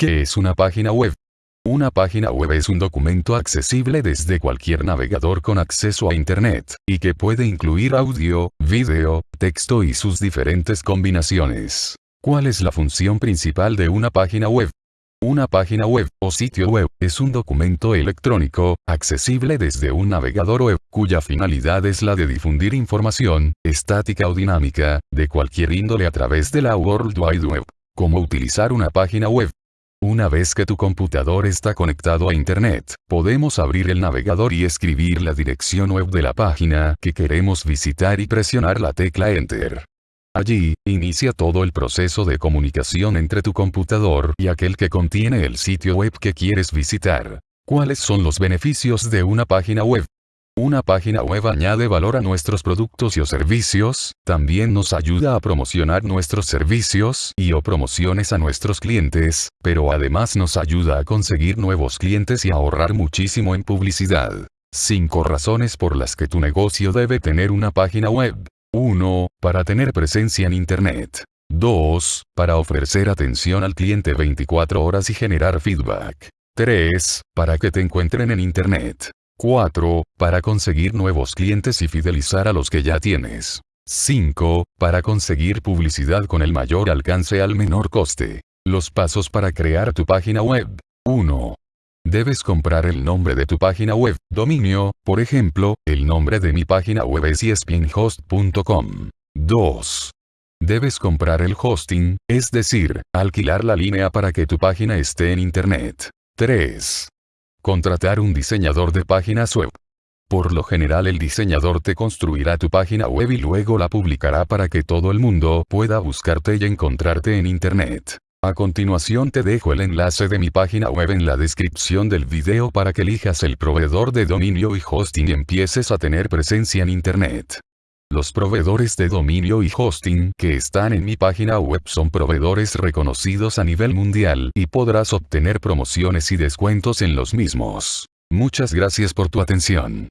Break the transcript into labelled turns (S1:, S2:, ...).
S1: ¿Qué es una página web? Una página web es un documento accesible desde cualquier navegador con acceso a Internet, y que puede incluir audio, video, texto y sus diferentes combinaciones. ¿Cuál es la función principal de una página web? Una página web, o sitio web, es un documento electrónico, accesible desde un navegador web, cuya finalidad es la de difundir información, estática o dinámica, de cualquier índole a través de la World Wide Web. ¿Cómo utilizar una página web? Una vez que tu computador está conectado a Internet, podemos abrir el navegador y escribir la dirección web de la página que queremos visitar y presionar la tecla Enter. Allí, inicia todo el proceso de comunicación entre tu computador y aquel que contiene el sitio web que quieres visitar. ¿Cuáles son los beneficios de una página web? Una página web añade valor a nuestros productos y o servicios, también nos ayuda a promocionar nuestros servicios y o promociones a nuestros clientes, pero además nos ayuda a conseguir nuevos clientes y ahorrar muchísimo en publicidad. 5 razones por las que tu negocio debe tener una página web. 1. Para tener presencia en Internet. 2. Para ofrecer atención al cliente 24 horas y generar feedback. 3. Para que te encuentren en Internet. 4. Para conseguir nuevos clientes y fidelizar a los que ya tienes. 5. Para conseguir publicidad con el mayor alcance al menor coste. Los pasos para crear tu página web. 1. Debes comprar el nombre de tu página web, dominio, por ejemplo, el nombre de mi página web es espinhost.com. 2. Debes comprar el hosting, es decir, alquilar la línea para que tu página esté en Internet. 3. Contratar un diseñador de páginas web. Por lo general el diseñador te construirá tu página web y luego la publicará para que todo el mundo pueda buscarte y encontrarte en Internet. A continuación te dejo el enlace de mi página web en la descripción del video para que elijas el proveedor de dominio y hosting y empieces a tener presencia en Internet. Los proveedores de dominio y hosting que están en mi página web son proveedores reconocidos a nivel mundial y podrás obtener promociones y descuentos en los mismos. Muchas gracias por tu atención.